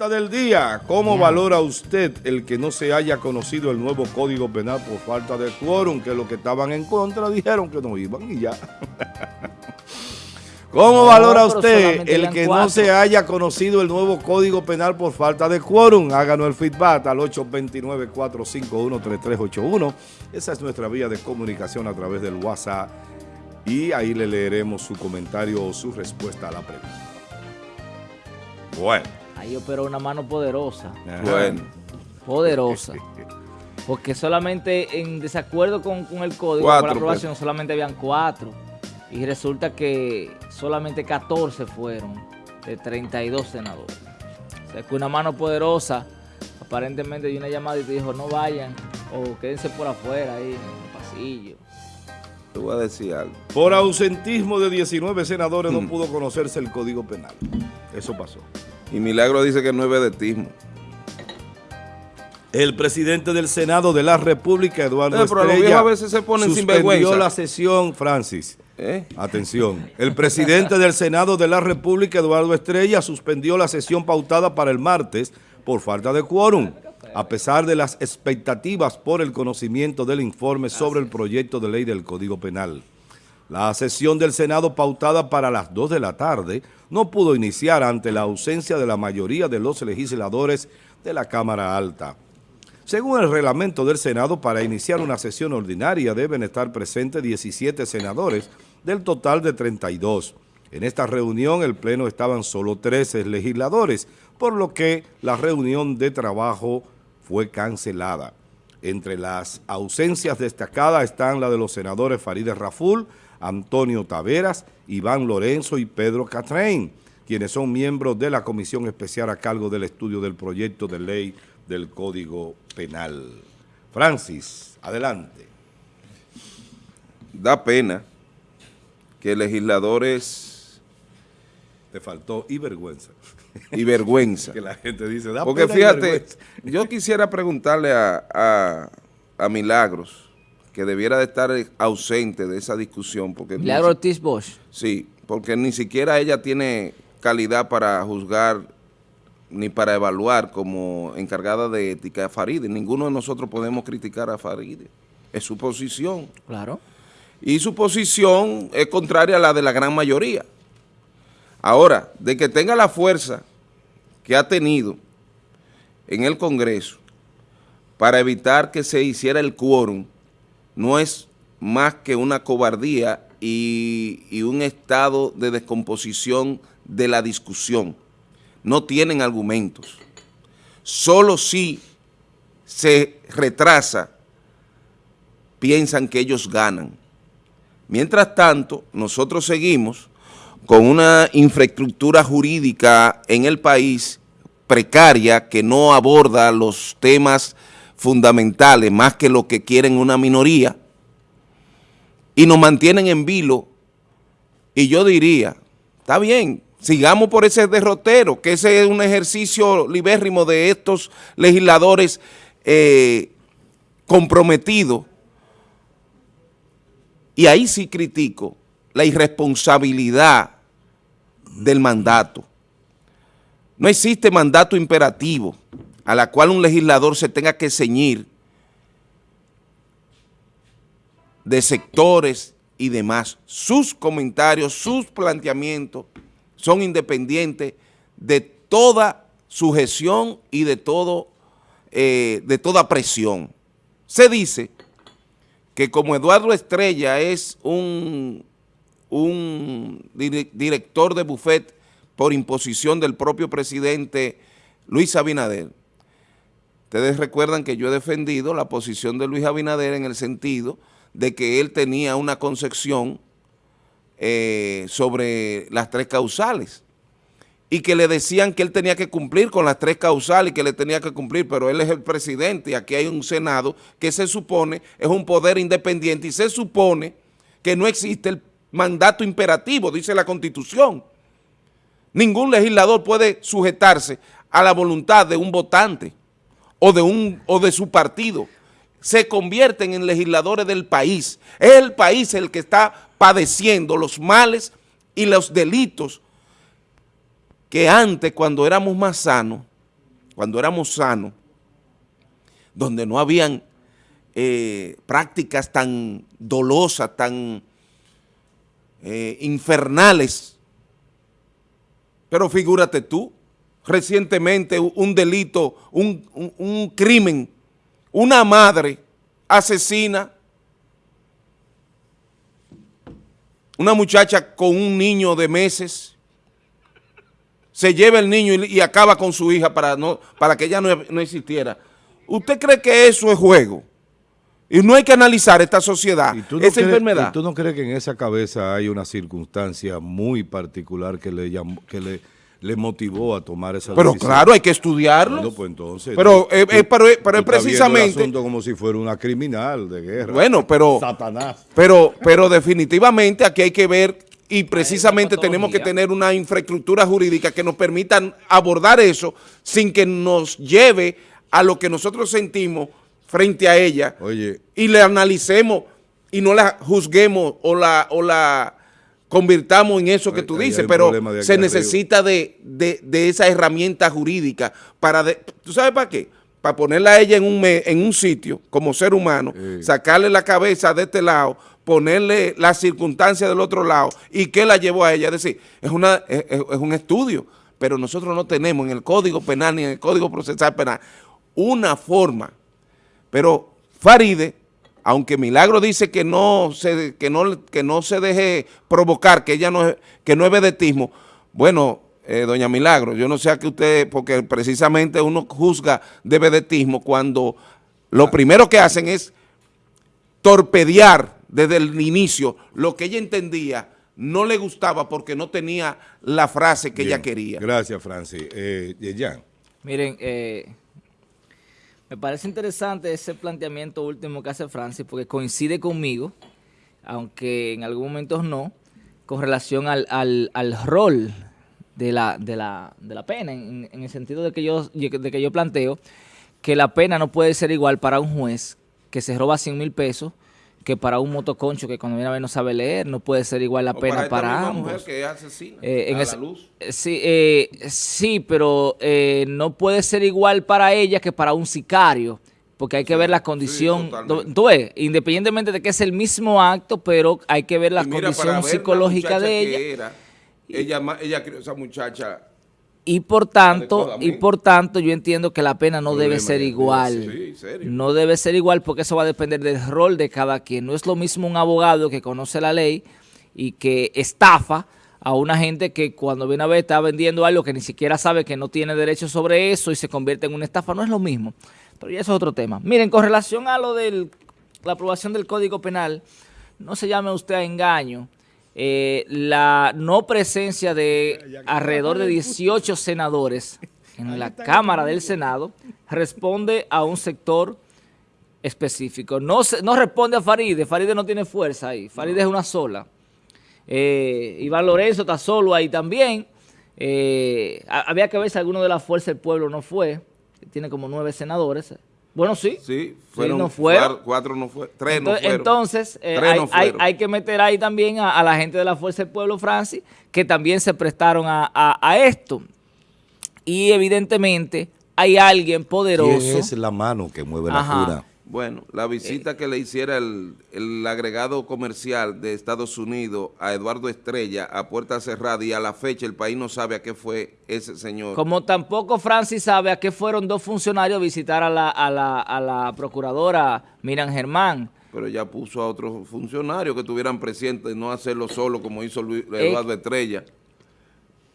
pregunta del día. ¿Cómo valora usted el que no se haya conocido el nuevo Código Penal por falta de quórum? Que los que estaban en contra dijeron que no iban y ya. ¿Cómo valora usted el que no se haya conocido el nuevo Código Penal por falta de quórum? Háganos el feedback al 829-451-3381. Esa es nuestra vía de comunicación a través del WhatsApp y ahí le leeremos su comentario o su respuesta a la pregunta. Bueno. Ahí operó una mano poderosa. Bueno. Poderosa. Porque solamente en desacuerdo con, el código, con la pues. aprobación, solamente habían cuatro. Y resulta que solamente 14 fueron de 32 senadores. O sea, que una mano poderosa, aparentemente dio una llamada y te dijo, no vayan o quédense por afuera ahí en el pasillo. Te voy a decir algo. Por ausentismo de 19 senadores no mm. pudo conocerse el Código Penal. Eso pasó. Y Milagro dice que no es vedetismo. El presidente del Senado de la República, Eduardo eh, Estrella, a veces se ponen suspendió la sesión, Francis. ¿Eh? Atención. El presidente del Senado de la República, Eduardo Estrella, suspendió la sesión pautada para el martes por falta de quórum a pesar de las expectativas por el conocimiento del informe sobre el proyecto de ley del Código Penal. La sesión del Senado pautada para las 2 de la tarde no pudo iniciar ante la ausencia de la mayoría de los legisladores de la Cámara Alta. Según el reglamento del Senado, para iniciar una sesión ordinaria deben estar presentes 17 senadores del total de 32. En esta reunión el Pleno estaban solo 13 legisladores, por lo que la reunión de trabajo fue cancelada. Entre las ausencias destacadas están la de los senadores Farideh Raful, Antonio Taveras, Iván Lorenzo y Pedro Catrain, quienes son miembros de la comisión especial a cargo del estudio del proyecto de ley del Código Penal. Francis, adelante. Da pena que legisladores... Te faltó y vergüenza y vergüenza. que la gente dice, Porque fíjate, yo quisiera preguntarle a, Milagros, que debiera de estar ausente de esa discusión. Porque Ortiz Bosch. Sí, porque ni siquiera ella tiene calidad para juzgar ni para evaluar como encargada de ética a Faride. Ninguno de nosotros podemos criticar a Faride. Es su posición. Claro. Y su posición es contraria a la de la gran mayoría. Ahora, de que tenga la fuerza que ha tenido en el Congreso para evitar que se hiciera el quórum, no es más que una cobardía y, un estado de descomposición de la discusión. No tienen argumentos. Solo si se retrasa, piensan que ellos ganan. Mientras tanto, nosotros seguimos con una infraestructura jurídica en el país precaria que no aborda los temas fundamentales más que lo que quieren una minoría y nos mantienen en vilo. Y yo diría, está bien, sigamos por ese derrotero, que ese es un ejercicio libérrimo de estos legisladores eh, comprometidos. Y ahí sí critico la irresponsabilidad del mandato. No existe mandato imperativo a la cual un legislador se tenga que ceñir de sectores y demás. Sus comentarios, sus planteamientos son independientes de toda sujeción y de, todo, eh, de toda presión. Se dice que como Eduardo Estrella es un un director de bufet por imposición del propio presidente Luis Abinader. Ustedes recuerdan que yo he defendido la posición de Luis Abinader en el sentido de que él tenía una concepción eh, sobre las tres causales y que le decían que él tenía que cumplir con las tres causales y que le tenía que cumplir, pero él es el presidente y aquí hay un Senado que se supone es un poder independiente y se supone que no existe el mandato imperativo, dice la Constitución. Ningún legislador puede sujetarse a la voluntad de un votante o de, un, o de su partido. Se convierten en legisladores del país. Es el país el que está padeciendo los males y los delitos que antes, cuando éramos más sanos, cuando éramos sanos, donde no habían eh, prácticas tan dolosas, tan eh, infernales. Pero figúrate tú, recientemente un delito, un, un crimen, una madre asesina, una muchacha con un niño de meses, se lleva el niño y, acaba con su hija para, no, para que ella no, existiera. ¿Usted cree que eso es juego? Y no hay que analizar esta sociedad, esa enfermedad. ¿Tú no crees que en esa cabeza hay una circunstancia muy particular que le, que le, le motivó a tomar esa pero decisión? Pero claro, hay que estudiarlo. pues entonces, pero, eh, eh, pero, pero es precisamente... El como si fuera una criminal de guerra. Bueno, pero... Satanás. Pero, pero definitivamente aquí hay que ver y precisamente tenemos que tener una infraestructura jurídica que nos permita abordar eso sin que nos lleve a lo que nosotros sentimos frente a ella Oye. y le analicemos y no la juzguemos o la, o la convirtamos en eso que tú dices, pero se necesita de, esa herramienta jurídica para, ¿tú sabes para qué? Para ponerla a ella en un, en un sitio como ser humano, sacarle la cabeza de este lado, ponerle las circunstancias del otro lado y qué la llevó a ella. Es decir, es, una, es, un estudio, pero nosotros no tenemos en el Código Penal ni en el Código Procesal Penal una forma. Pero Faride, aunque Milagro dice que no se, que no, que no se deje provocar, que ella no, que no es vedetismo, bueno, eh, doña Milagro, yo no sé a qué usted, porque precisamente uno juzga de vedetismo cuando lo primero que hacen es torpedear desde el inicio lo que ella entendía no le gustaba porque no tenía la frase que ella quería. Gracias, Francis. Eh, Miren, eh, me parece interesante ese planteamiento último que hace Francis porque coincide conmigo, aunque en algunos momentos no, con relación al, rol de la, de la, de la pena, en, en, el sentido de que, yo, de que yo planteo que la pena no puede ser igual para un juez que se roba 100 mil pesos que para un motoconcho que cuando viene a ver no sabe leer, no puede ser igual la pena para, ambos. mujer que asesina eh, a la luz. Sí, eh, sí, pero eh, no puede ser igual para ella que para un sicario, porque hay que ver la condición, tú ves, independientemente de que es el mismo acto, pero hay que ver la condición psicológica de ella. ella, ella, esa muchacha y por tanto, y por tanto yo entiendo que la pena no debe ser igual. no debe ser igual porque eso va a depender del rol de cada quien. No es lo mismo un abogado que conoce la ley y que estafa a una gente que cuando viene a ver está vendiendo algo que ni siquiera sabe que no tiene derecho sobre eso y se convierte en una estafa. No es lo mismo. Pero ya eso es otro tema. Miren, con relación a lo de la aprobación del Código Penal, no se llame usted a engaño eh, la no presencia de alrededor de 18 senadores en la Cámara del Senado responde a un sector específico. No, no responde a Faride, Faride no tiene fuerza ahí, Faride es una sola. Eh, Iván Lorenzo está solo ahí también. Eh, había que ver si alguno de la Fuerza del Pueblo no fue, tiene como nueve senadores. Bueno, sí. Sí, fueron, no fueron. Cuatro, no fue, tres entonces, no fueron. Entonces, eh, hay, que meter ahí también a, la gente de la Fuerza del Pueblo, Francis, que también se prestaron a, esto. Y evidentemente hay alguien poderoso. ¿Quién es la mano que mueve la cura? Bueno, la visita que le hiciera el, agregado comercial de Estados Unidos a Eduardo Estrella a puerta cerrada y a la fecha el país no sabe a qué fue ese señor. Como tampoco Francis sabe a qué fueron dos funcionarios a visitar a la, a la, a la procuradora Miran Germán. Pero ya puso a otros funcionarios que estuvieran presentes, no hacerlo solo como hizo eh, Eduardo Estrella.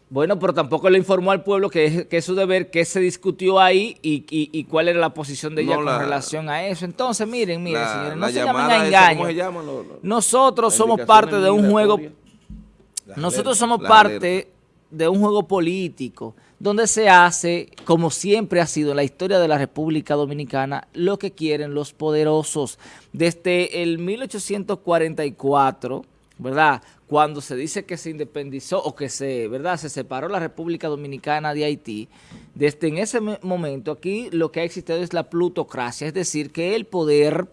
Bueno, pero tampoco le informó al pueblo que es, su deber, qué se discutió ahí y, cuál era la posición de ella con relación a eso. Entonces, miren, miren, señores, no se llamen a engaño. nosotros somos parte de un juego, nosotros somos parte de un juego político donde se hace, como siempre ha sido en la historia de la República Dominicana, lo que quieren los poderosos. Desde el 1844, ¿verdad?, cuando se dice que se independizó o que se, ¿verdad? se separó la República Dominicana de Haití, desde en ese momento aquí lo que ha existido es la plutocracia, es decir, que el poder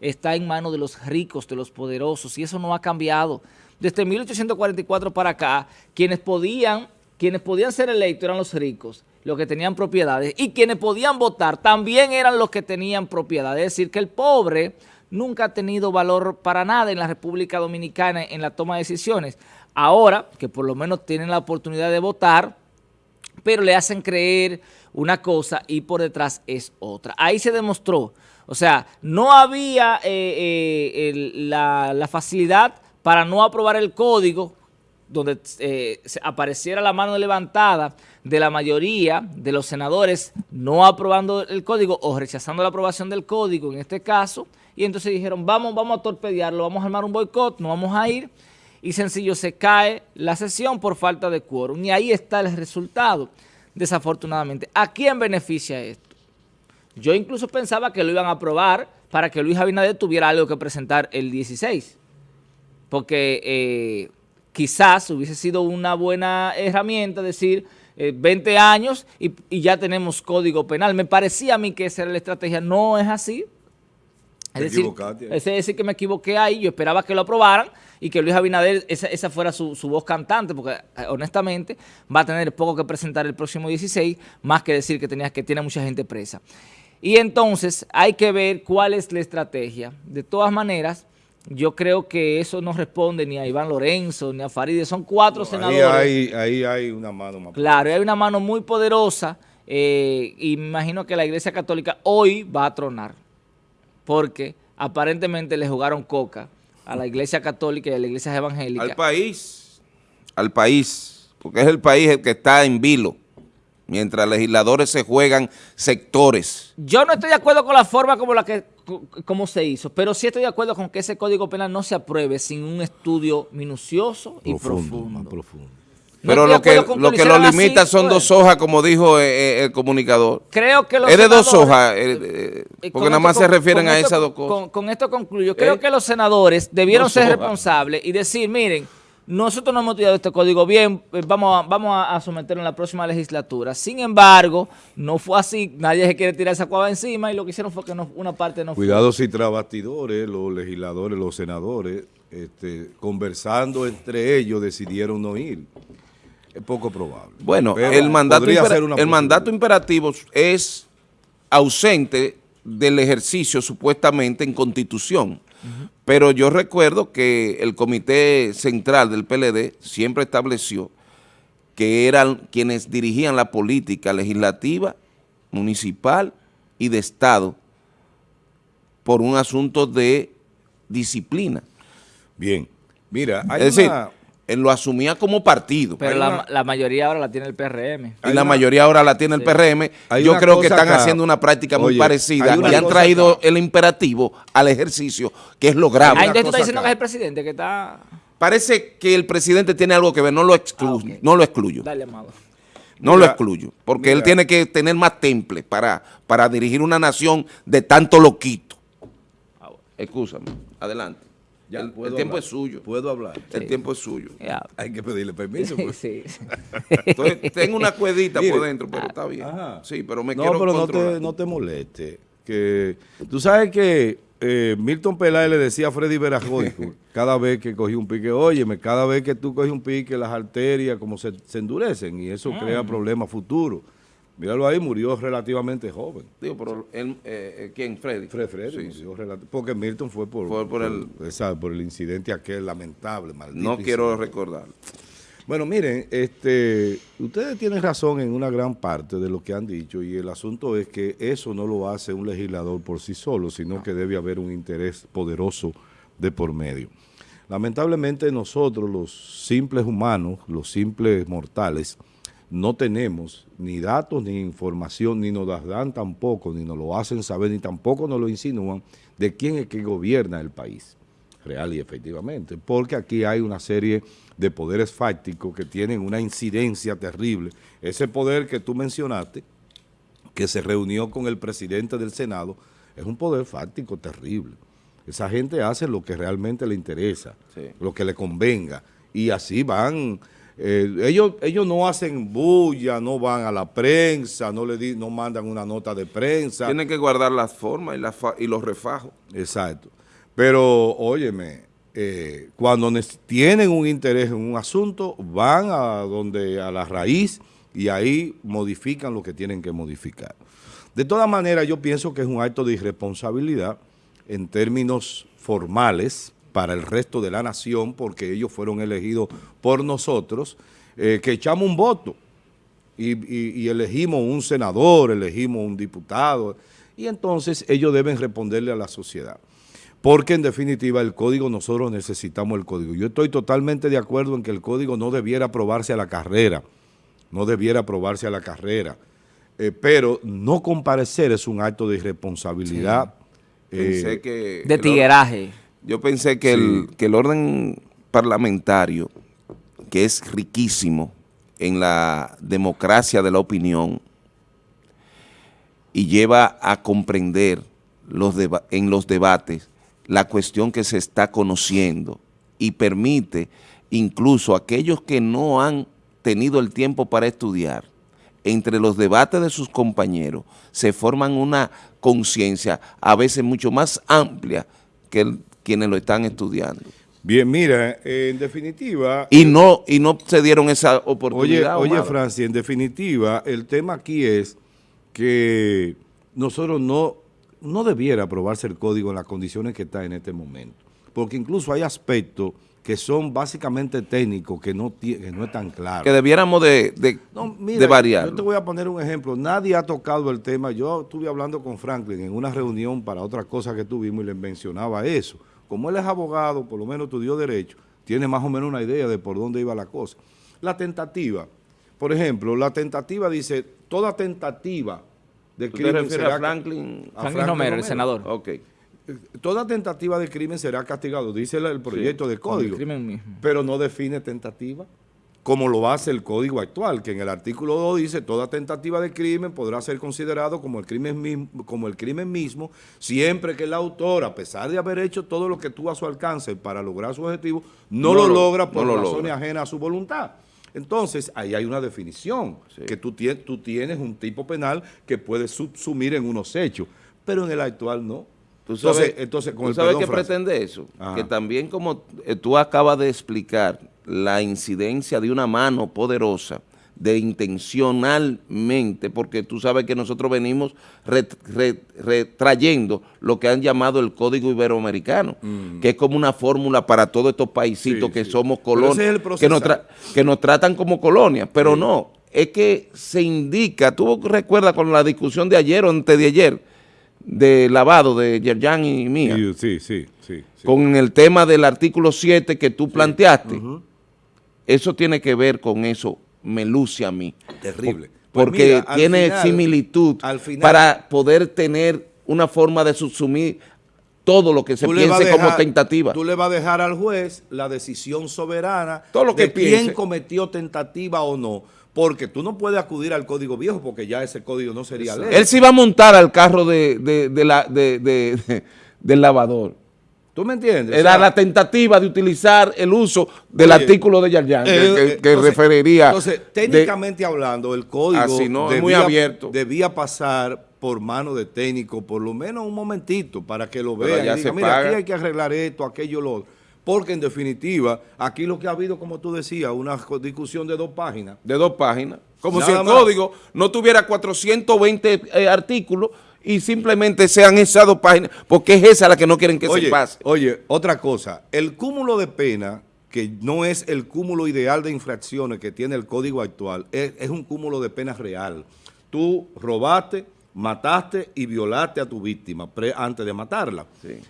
está en manos de los ricos, de los poderosos, y eso no ha cambiado. Desde 1844 para acá, quienes podían, quienes podían ser electos eran los ricos, los que tenían propiedades y quienes podían votar también eran los que tenían propiedad. Es decir, que el pobre nunca ha tenido valor para nada en la República Dominicana en la toma de decisiones. Ahora, que por lo menos tienen la oportunidad de votar, pero le hacen creer una cosa y por detrás es otra. Ahí se demostró, o sea, no había eh, eh, la, la facilidad para no aprobar el código donde eh, apareciera la mano levantada de la mayoría de los senadores no aprobando el código o rechazando la aprobación del código en este caso, y entonces dijeron, vamos, vamos a torpedearlo, vamos a armar un boicot, no vamos a ir, y sencillo se cae la sesión por falta de quórum, y ahí está el resultado, desafortunadamente. ¿A quién beneficia esto? Yo incluso pensaba que lo iban a aprobar para que Luis Abinader tuviera algo que presentar el 16, porque... Eh, quizás hubiese sido una buena herramienta decir 20 eh, años y, ya tenemos código penal. Me parecía a mí que esa era la estrategia. No es así. Es decir, es decir, que me equivoqué ahí. Yo esperaba que lo aprobaran y que Luis Abinader, esa, fuera su, voz cantante, porque eh, honestamente va a tener poco que presentar el próximo 16, más que decir que, tenía, que tiene mucha gente presa. Y entonces hay que ver cuál es la estrategia. De todas maneras, yo creo que eso no responde ni a Iván Lorenzo, ni a Farideh, son cuatro senadores. Ahí hay, hay una mano más Claro, hay una mano muy poderosa eh, y me imagino que la Iglesia Católica hoy va a tronar, porque aparentemente le jugaron coca a la Iglesia Católica y a la Iglesia Evangélica. Al país, al país, porque es el país el que está en vilo mientras legisladores se juegan sectores. Yo no estoy de acuerdo con la forma como la que como se hizo, pero sí estoy de acuerdo con que ese Código Penal no se apruebe sin un estudio minucioso y profundo. Pero lo que, lo que lo limita son pues. dos hojas, como dijo eh, eh, el comunicador. Creo que los Es de dos hojas, eh, porque nada más se refieren a esas dos cosas. Con, esto concluyo. Creo que los senadores debieron ser responsables y decir, miren, nosotros no hemos estudiado este código bien, vamos a, vamos a someterlo en la próxima legislatura. Sin embargo, no fue así, nadie se quiere tirar esa cuava encima y lo que hicieron fue que una parte no Cuidado si tras bastidores, los legisladores, los senadores, este, conversando entre ellos decidieron no ir. Es poco probable. Bueno, el mandato, el mandato imperativo es ausente del ejercicio supuestamente en constitución. Pero yo recuerdo que el comité central del PLD siempre estableció que eran quienes dirigían la política legislativa, municipal y de Estado por un asunto de disciplina. Bien, mira, hay es decir, él lo asumía como partido. Pero la, mayoría ahora la tiene el PRM. Y la mayoría ahora la tiene el PRM. Yo creo que están haciendo una práctica muy parecida y han traído el imperativo al ejercicio, que es lo grave. Ahí tú estás diciendo que es el presidente que está... Parece que el presidente tiene algo que ver, no lo, excluyo, ah, no lo excluyo. Dale, amado. No lo excluyo, porque él tiene que tener más temple para, para dirigir una nación de tanto loquito. Ah, Excúsame, adelante el, tiempo es suyo. Puedo hablar. El tiempo es suyo. Hay que pedirle permiso. Pues. Sí. tengo una cuedita por dentro, pero está bien. Sí, pero me quiero pero no te, no te moleste. Que, tú sabes que eh, Milton Peláez le decía a Freddy Verajoico cada vez que cogía un pique, óyeme, cada vez que tú coges un pique, las arterias como se, endurecen y eso crea mm. problemas futuros. Míralo ahí, murió relativamente joven. Digo, pero él, eh, eh, ¿quién? Freddy. Fred, Freddy, sí, porque Milton fue por, por, el, por el incidente aquel lamentable, maldito. No quiero recordar. Bueno, miren, este, ustedes tienen razón en una gran parte de lo que han dicho y el asunto es que eso no lo hace un legislador por sí solo, sino que debe haber un interés poderoso de por medio. Lamentablemente nosotros, los simples humanos, los simples mortales, no tenemos ni datos ni información, ni nos las dan tampoco, ni nos lo hacen saber, ni tampoco nos lo insinúan de quién es que gobierna el país, real y efectivamente, porque aquí hay una serie de poderes fácticos que tienen una incidencia terrible. Ese poder que tú mencionaste, que se reunió con el presidente del Senado, es un poder fáctico terrible. Esa gente hace lo que realmente le interesa, lo que le convenga, y así van eh, ellos, ellos no hacen bulla, no van a la prensa, no le di, no mandan una nota de prensa. Tienen que guardar las formas y, y los refajos. Exacto. Pero, óyeme, eh, cuando tienen un interés en un asunto, van a donde a la raíz y ahí modifican lo que tienen que modificar. De todas maneras, yo pienso que es un acto de irresponsabilidad en términos formales para el resto de la nación, porque ellos fueron elegidos por nosotros, eh, que echamos un voto y, elegimos un senador, elegimos un diputado, y entonces ellos deben responderle a la sociedad. Porque en definitiva el código, nosotros necesitamos el código. Yo estoy totalmente de acuerdo en que el código no debiera aprobarse a la carrera, no debiera aprobarse a la carrera, eh, pero no comparecer es un acto de irresponsabilidad. Eh, de tigueraje. Yo pensé que, el, que el orden parlamentario, que es riquísimo, en la democracia de la opinión y lleva a comprender los en los debates la cuestión que se está conociendo y permite incluso a aquellos que no han tenido el tiempo para estudiar, entre los debates de sus compañeros se forman una conciencia a veces mucho más amplia que quienes lo están estudiando. Bien, mira, en definitiva... Y no, y no se dieron esa oportunidad. Oye, oye Francia, en definitiva, el tema aquí es que nosotros no, no debiera aprobarse el código en las condiciones que está en este momento. Porque incluso hay aspectos que son básicamente técnicos, que no, que no están claros. Que debiéramos de, de, de variar. Yo te voy a poner un ejemplo. Nadie ha tocado el tema. Yo estuve hablando con Franklin en una reunión para otra cosa que tuvimos y le mencionaba eso como él es abogado, por lo menos estudió Derecho, tiene más o menos una idea de por dónde iba la cosa. La tentativa, por ejemplo, la tentativa dice, toda tentativa de crimen será... a Franklin? Franklin Romero, el senador. Ok. Toda tentativa de crimen será castigado, dice el proyecto de código, pero no define tentativa como lo hace el código actual, que en el artículo 2 dice toda tentativa de crimen podrá ser considerado como el crimen mismo, como el crimen mismo siempre que el autor, a pesar de haber hecho todo lo que tuvo a su alcance para lograr su objetivo, no, lo, logra por razones ajenas a su voluntad. Entonces, ahí hay una definición, que tú, tienes, tú tienes un tipo penal que puede subsumir en unos hechos, pero en el actual no. ¿Tú sabes, entonces, con ¿tú sabes qué pretende eso? Que también como eh, tú acabas de explicar, la incidencia de una mano poderosa de intencionalmente, porque tú sabes que nosotros venimos retrayendo lo que han llamado el Código Iberoamericano, mm. que es como una fórmula para todos estos paisitos que somos colonias, que, nos que nos tratan como colonias, pero no, es que se indica, tú recuerdas con la discusión de ayer o antes de ayer, de lavado de Yerjan y mía, sí, sí, sí, con el tema del artículo 7 que tú planteaste, eso tiene que ver con eso, me luce a mí. Terrible. Pues porque tiene similitud para poder tener una forma de subsumir todo lo que se piense como tentativa. Tú le vas a dejar al juez la decisión soberana todo lo que de quién cometió tentativa o no. Porque tú no puedes acudir al código viejo porque ya ese código no sería ley. Él sí va a montar al carro de, la, del lavador. ¿Tú me entiendes? Era la tentativa de utilizar el uso del artículo de Yarjan, que, que, referiría... Entonces, técnicamente hablando, el código así no, debía, muy abierto. debía pasar por mano de técnico, por lo menos un momentito, para que lo vean y digan, mira, aquí hay que arreglar esto, aquello, lo Porque en definitiva, aquí lo que ha habido, como tú decías, una discusión de dos páginas. De dos páginas. Como si el código no tuviera 420 eh, artículos y simplemente sean esas dos páginas, porque es esa la que no quieren que se pase. Oye, otra cosa, el cúmulo de pena, que no es el cúmulo ideal de infracciones que tiene el código actual, es, un cúmulo de pena real. Tú robaste, mataste y violaste a tu víctima antes de matarla.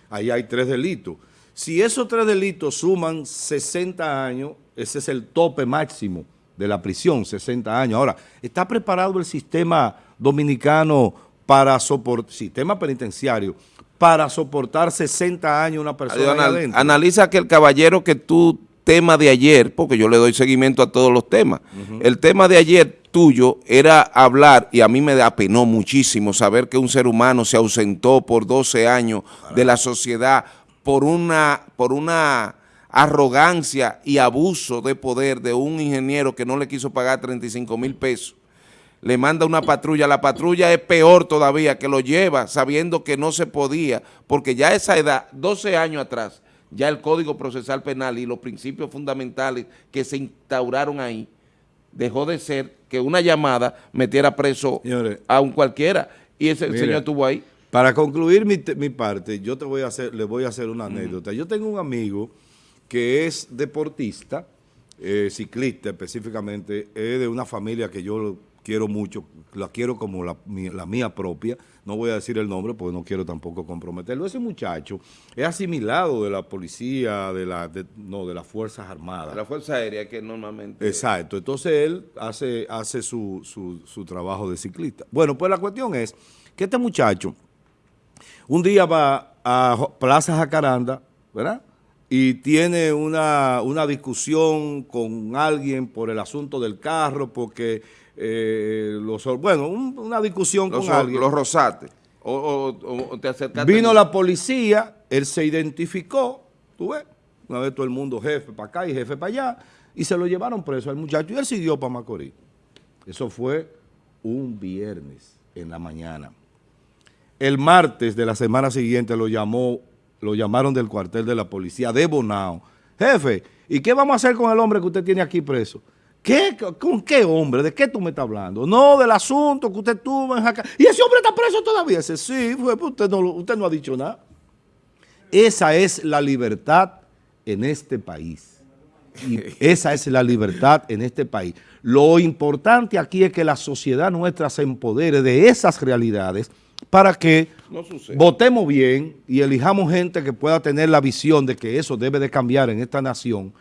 Ahí hay tres delitos. Si esos tres delitos suman 60 años, ese es el tope máximo de la prisión, 60 años. Ahora, ¿está preparado el sistema dominicano para soportar, sistema penitenciario, para soportar 60 años una persona adentro. Analiza que el caballero que tú tema de ayer, porque yo le doy seguimiento a todos los temas, el tema de ayer tuyo era hablar, y a mí me apenó muchísimo saber que un ser humano se ausentó por 12 años de la sociedad por una, por una arrogancia y abuso de poder de un ingeniero que no le quiso pagar 35 mil pesos le manda una patrulla, la patrulla es peor todavía, que lo lleva sabiendo que no se podía, porque ya esa edad, 12 años atrás, ya el Código Procesal Penal y los principios fundamentales que se instauraron ahí, dejó de ser que una llamada metiera preso a un cualquiera. Y ese señor estuvo ahí. Para concluir mi, mi, parte, yo te voy a hacer, le voy a hacer una anécdota. Yo tengo un amigo que es deportista, eh, ciclista específicamente, es de una familia que yo quiero mucho, la quiero como la, mía propia, no voy a decir el nombre porque no quiero tampoco comprometerlo. Ese muchacho es asimilado de la policía, de la no, de las Fuerzas Armadas. De la Fuerza Aérea que normalmente... Exacto, entonces él hace, hace su, su trabajo de ciclista. Bueno, pues la cuestión es que este muchacho un día va a Plaza Jacaranda, ¿verdad? y tiene una, discusión con alguien por el asunto del carro, porque, eh, los, bueno, una discusión con alguien. Los rosates. O, Vino la policía, él se identificó, tú ves, una vez todo el mundo jefe para acá y jefe para allá, y se lo llevaron preso al muchacho y él siguió para Macorís. Eso fue un viernes en la mañana. El martes de la semana siguiente lo llamó lo llamaron del cuartel de la policía de Bonao. Jefe, ¿y qué vamos a hacer con el hombre que usted tiene aquí preso? ¿Qué, ¿Con qué hombre? ¿De qué tú me estás hablando? No, del asunto que usted tuvo en Jaca. ¿Y ese hombre está preso todavía? Dice, sí, fue, pues usted, no, usted no ha dicho nada. Esa es la libertad en este país. Y esa es la libertad en este país. Lo importante aquí es que la sociedad nuestra se empodere de esas realidades para que votemos bien y elijamos gente que pueda tener la visión de que eso debe de cambiar en esta nación,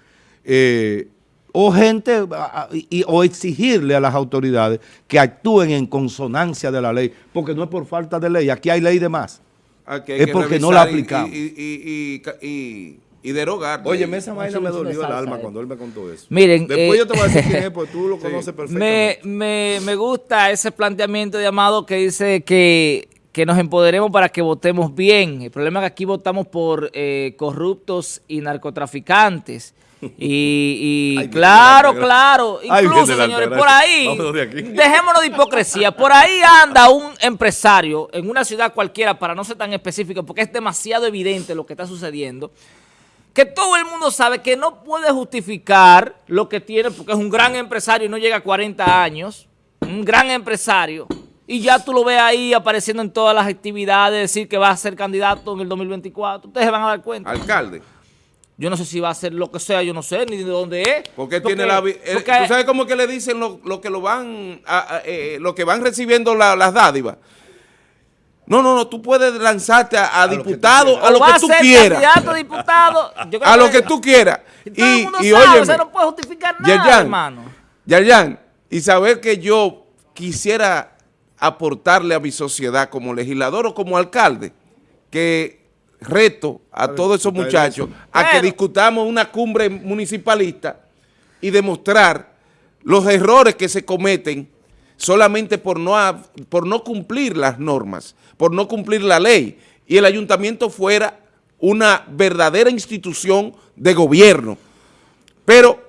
eh, o gente, o exigirle a las autoridades que actúen en consonancia de la ley, porque no es por falta de ley, aquí hay ley de más, es porque no la aplicamos. Y, derogar. Oye, esa vaina me dolió el alma cuando él me contó eso. Miren, Después eh, yo te voy a decir quién es, porque tú lo conoces perfectamente. Me, me gusta ese planteamiento de Amado que dice que que nos empoderemos para que votemos bien. El problema es que aquí votamos por eh, corruptos y narcotraficantes. Y, claro, claro, incluso, señores, por ahí, dejémonos de hipocresía, por ahí anda un empresario en una ciudad cualquiera, para no ser tan específico, porque es demasiado evidente lo que está sucediendo, que todo el mundo sabe que no puede justificar lo que tiene, porque es un gran empresario y no llega a 40 años, un gran empresario, y ya tú lo ves ahí apareciendo en todas las actividades, decir que va a ser candidato en el 2024. Ustedes se van a dar cuenta. Alcalde. Yo no sé si va a ser lo que sea, yo no sé ni de dónde es. Porque, tiene la... Eh, ¿Tú sabes cómo que le dicen lo, que lo van eh, lo que van recibiendo las dádivas? No, no, no, tú puedes lanzarte a, diputado, a lo que tú quieras. Candidato, diputado, a lo que tú quieras. Y, y, oye, no puede justificar nada, hermano. Yayan, y saber que yo quisiera aportarle a mi sociedad como legislador o como alcalde, que reto a todos esos muchachos a que discutamos una cumbre municipalista y demostrar los errores que se cometen solamente por no, por no cumplir las normas, por no cumplir la ley, y el ayuntamiento fuera una verdadera institución de gobierno. Pero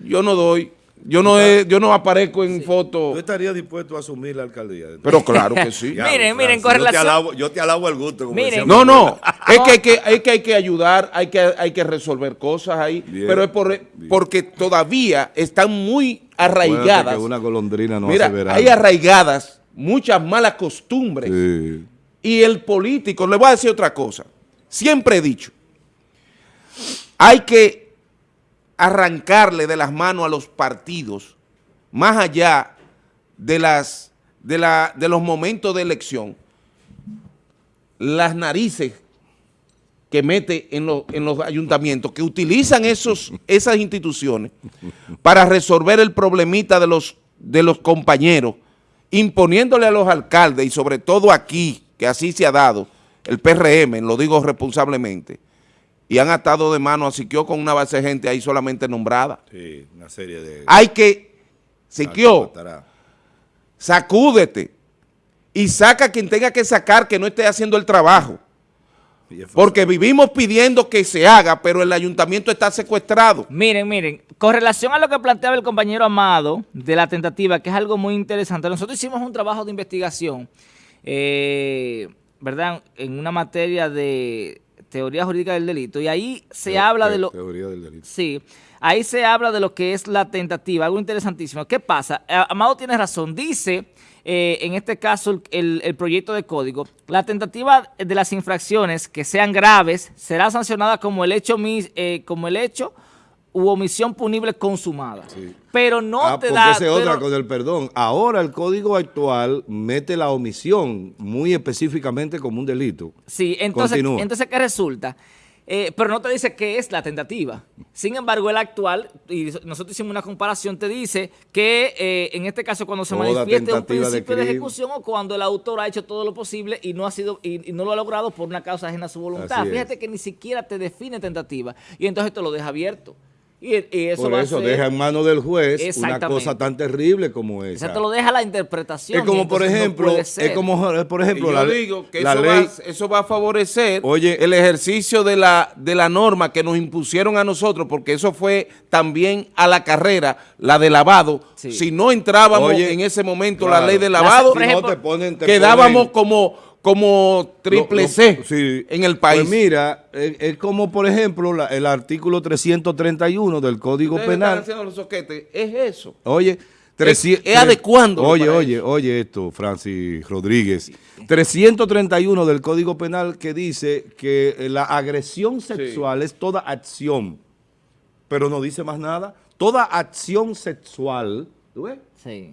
yo no doy yo no, yo no aparezco en foto. ¿Tú estarías dispuesto a asumir la alcaldía? Pero claro que sí. miren, miren, con relación... Yo te alabo, el gusto. no, no, es que hay que, hay que, hay que ayudar, hay que, hay que resolver cosas ahí, pero es por, porque todavía están muy arraigadas. Que una golondrina no Mira, hay arraigadas muchas malas costumbres. Y el político, le voy a decir otra cosa, siempre he dicho, hay que arrancarle de las manos a los partidos, más allá de, las, de, la, de los momentos de elección, las narices que mete en, en los ayuntamientos, que utilizan esos, esas instituciones para resolver el problemita de los, de los compañeros, imponiéndole a los alcaldes y sobre todo aquí, que así se ha dado, el PRM, lo digo responsablemente, y han atado de mano a Siquio con una base de gente ahí solamente nombrada. Sí, una serie de... Hay que, Siquio, sacúdete y saca quien tenga que sacar que no esté haciendo el trabajo. Porque vivimos pidiendo que se haga, pero el ayuntamiento está secuestrado. Miren, miren, con relación a lo que planteaba el compañero Amado de la tentativa, que es algo muy interesante, nosotros hicimos un trabajo de investigación, eh, ¿verdad?, en una materia de teoría jurídica del delito, y ahí se habla de lo... Teoría del delito. Sí, ahí se habla de lo que es la tentativa, algo interesantísimo. ¿Qué pasa? Amado tiene razón, dice... Eh, en este caso el, el, proyecto de código, la tentativa de las infracciones que sean graves será sancionada como el hecho, eh, como el hecho u omisión punible consumada. Pero no ah, te da... Esa es otra con el perdón. Ahora el código actual mete la omisión muy específicamente como un delito. Sí, entonces, entonces ¿qué resulta? Eh, pero no te dice qué es la tentativa. Sin embargo, el actual, y nosotros hicimos una comparación, te dice que eh, en este caso cuando se manifieste un principio de, ejecución o cuando el autor ha hecho todo lo posible y no ha sido y, no lo ha logrado por una causa ajena a su voluntad. Fíjate que ni siquiera te define tentativa y entonces te lo deja abierto. Y, eso Por eso deja en manos del juez una cosa tan terrible como esa. O sea, te lo deja la interpretación. Es como, por ejemplo, es como, por ejemplo, yo digo que eso, va, eso, va, a favorecer el ejercicio de la, de la norma que nos impusieron a nosotros, porque eso fue también a la carrera, la de lavado. Si no entrábamos en ese momento la ley de lavado, quedábamos como como triple C en el país. Pues mira, es, como por ejemplo el artículo 331 del Código Penal. los es eso. Oye, es, adecuando. Oye, oye, oye esto, Francis Rodríguez. 331 del Código Penal que dice que la agresión sexual es toda acción, pero no dice más nada. Toda acción sexual, ¿tú ves?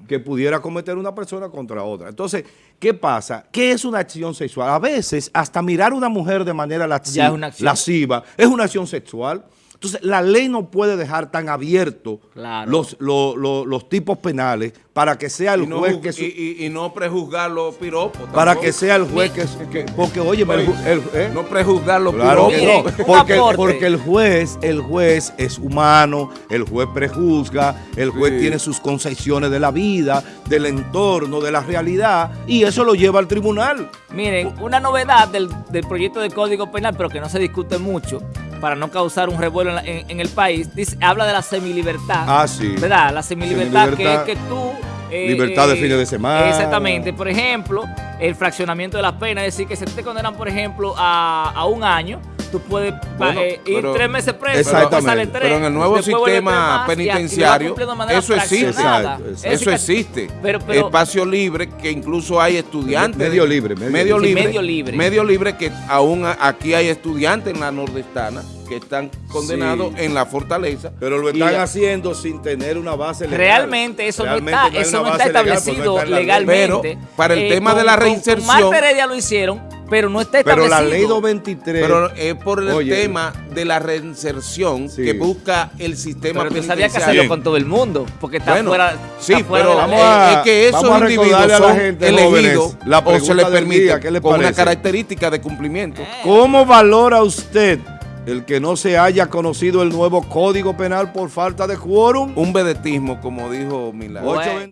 que pudiera cometer una persona contra otra. Entonces, ¿qué pasa? ¿Qué es una acción sexual? A veces, hasta mirar a una mujer de manera lasciva es una acción sexual. Entonces, la ley no puede dejar tan abierto los, los, tipos penales para que sea el juez que... Y, no prejuzgar los piropos. Para que sea el juez que... porque, oye, ¿eh? no prejuzgar los piropos. porque, porque, el juez, el juez es humano, el juez prejuzga, el juez tiene sus concepciones de la vida, del entorno, de la realidad, y eso lo lleva al tribunal. Miren, una novedad del, del proyecto de Código Penal, pero que no se discute mucho, para no causar un revuelo en, el país, dice, habla de la semilibertad. Ah, sí. ¿Verdad? La semilibertad, que es que tú... Eh, libertad de fines de semana. Exactamente. Por ejemplo, el fraccionamiento de las penas, es decir, que se te condenan, por ejemplo, a, a un año, tú puedes eh, ir tres meses preso, exactamente, tres, pero en el nuevo sistema penitenciario eso existe, eso existe, espacio libre que incluso hay estudiantes, medio libre, medio, libre, medio libre, medio libre que aún aquí hay estudiantes en la nordestana que están condenados en la fortaleza. Pero lo están haciendo sin tener una base legal. Realmente eso no está, eso no está establecido legalmente. Pero para el eh, tema de la reinserción. Con, Heredia lo hicieron, pero no está establecido. Pero la ley 223. Pero es por el tema de la reinserción que busca el sistema pero penitenciario. sabía que hacerlo con todo el mundo, porque está fuera. Sí, pero vamos a, es que esos individuos son elegidos la o se les permite con una característica de cumplimiento. ¿Cómo valora usted el que no se haya conocido el nuevo Código Penal por falta de quórum? Un vedetismo, como dijo Milán.